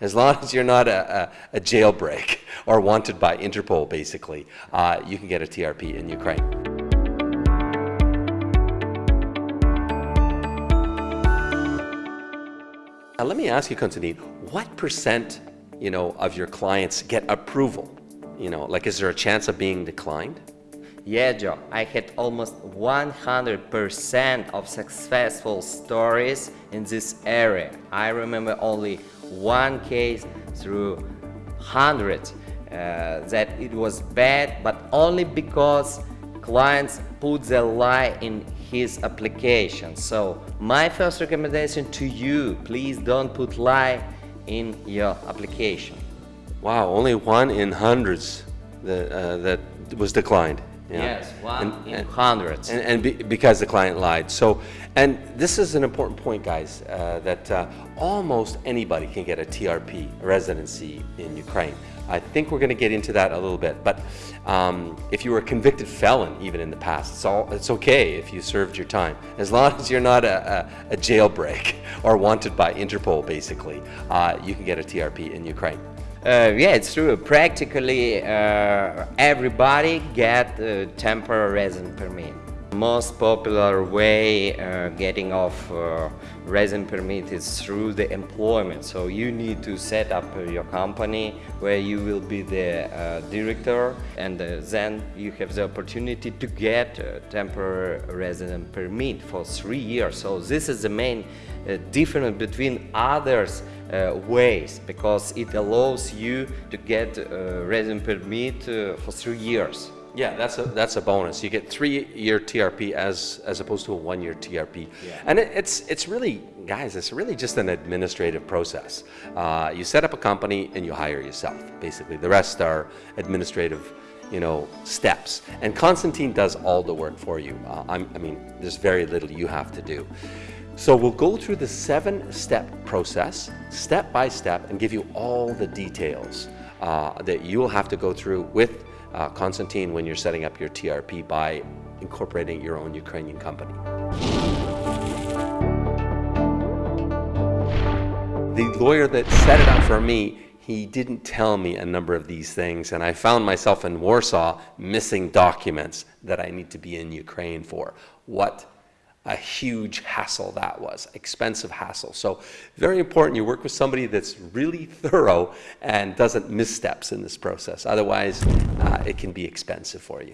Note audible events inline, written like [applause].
As long as you're not a, a, a jailbreak or wanted by Interpol, basically, uh, you can get a TRP in Ukraine. Now, let me ask you, Konstantin, what percent, you know, of your clients get approval? You know, like, is there a chance of being declined? Yeah, Joe, I had almost 100% of successful stories in this area. I remember only one case through hundreds uh, that it was bad, but only because clients put the lie in his application. So my first recommendation to you, please don't put lie in your application. Wow, only one in hundreds that, uh, that was declined. Yes, one and, in and, hundreds. And, and be, because the client lied. So, and this is an important point, guys, uh, that uh, almost anybody can get a TRP residency in Ukraine. I think we're going to get into that a little bit. But um, if you were a convicted felon, even in the past, it's, all, it's okay if you served your time. As [laughs] long as you're not a, a, a jailbreak [laughs] or wanted by Interpol, basically, uh, you can get a TRP in Ukraine. Uh, yeah, it's true. Practically uh, everybody get temporary residence permit. Most popular way uh, getting off uh, residence permit is through the employment. So you need to set up your company where you will be the uh, director and uh, then you have the opportunity to get a temporary resident permit for three years. So this is the main uh, difference between others uh, ways because it allows you to get a residence permit uh, for three years. Yeah, that's a that's a bonus. You get three-year TRP as as opposed to a one-year TRP, yeah. and it, it's it's really guys, it's really just an administrative process. Uh, you set up a company and you hire yourself. Basically, the rest are administrative, you know, steps. And Constantine does all the work for you. Uh, i mean, there's very little you have to do. So we'll go through the seven-step process, step by step, and give you all the details uh, that you will have to go through with uh, Konstantin when you're setting up your TRP by incorporating your own Ukrainian company. The lawyer that set it up for me, he didn't tell me a number of these things, and I found myself in Warsaw missing documents that I need to be in Ukraine for. What a huge hassle that was, expensive hassle. So very important you work with somebody that's really thorough and doesn't missteps in this process. Otherwise, uh, it can be expensive for you.